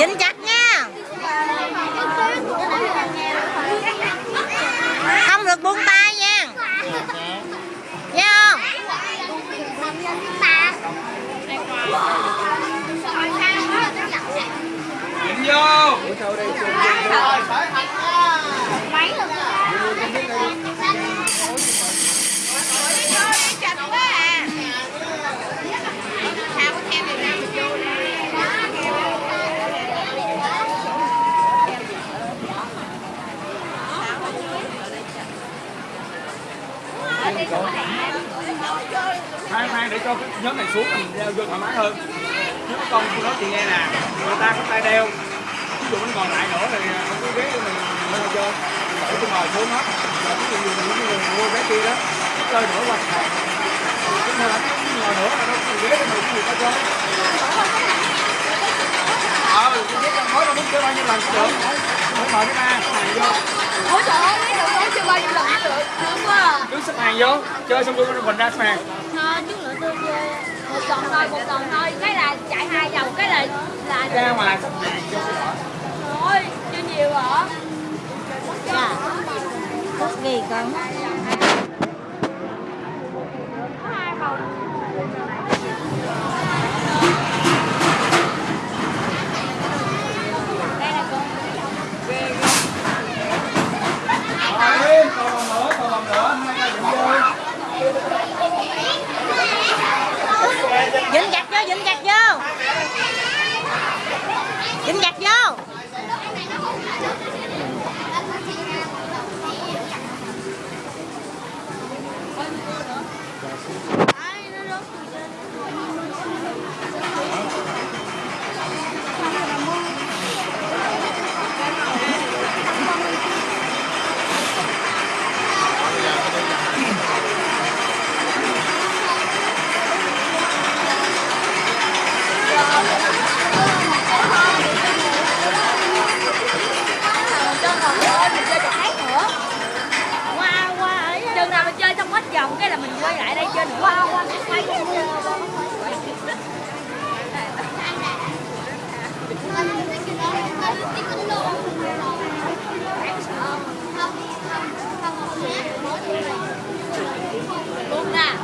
dính chặt nha. Không được buông tay nha. Nha không? Vô. Để cho cái nhóm này xuống mình vô thoải mái hơn. Chứ có con tôi nói chị nghe nè người ta có tay đeo. Ví dụ mình còn lại nữa thì không có ghế mình mình lên chơi để tôi ngồi xuống hết. Và ví dụ mình những người mua vé kia đó chơi nữa qua hàng chứ mà ngồi nữa là đâu có ghế để mình người ta chơi ờ cái ghế khối đâu muốn chơi bao nhiêu lần cũng được. Phải mời cái ba hàng vô. Ôi trời ơi mấy nói chưa bao nhiêu lần được. Thương quá à. Cứ xếp hàng vô chơi xong rồi mình ra xếp hàng. Thôi chút nữa tôi chơi một vòng thôi một vòng thôi cái là chạy hai vòng cái là là ra ngoài xếp hàng vô cái đỏ thôi chưa nhiều hả Dạ. Thuốc gì con? có hai vòng đây là con Rồi đi, còn vòng nữa, còn vòng nữa, hai ca dựng vô. Dính chặt vô, dính chặt vô. Dính chặt vô. Mình quay lại đây chơi nữa qua qua quay luôn nè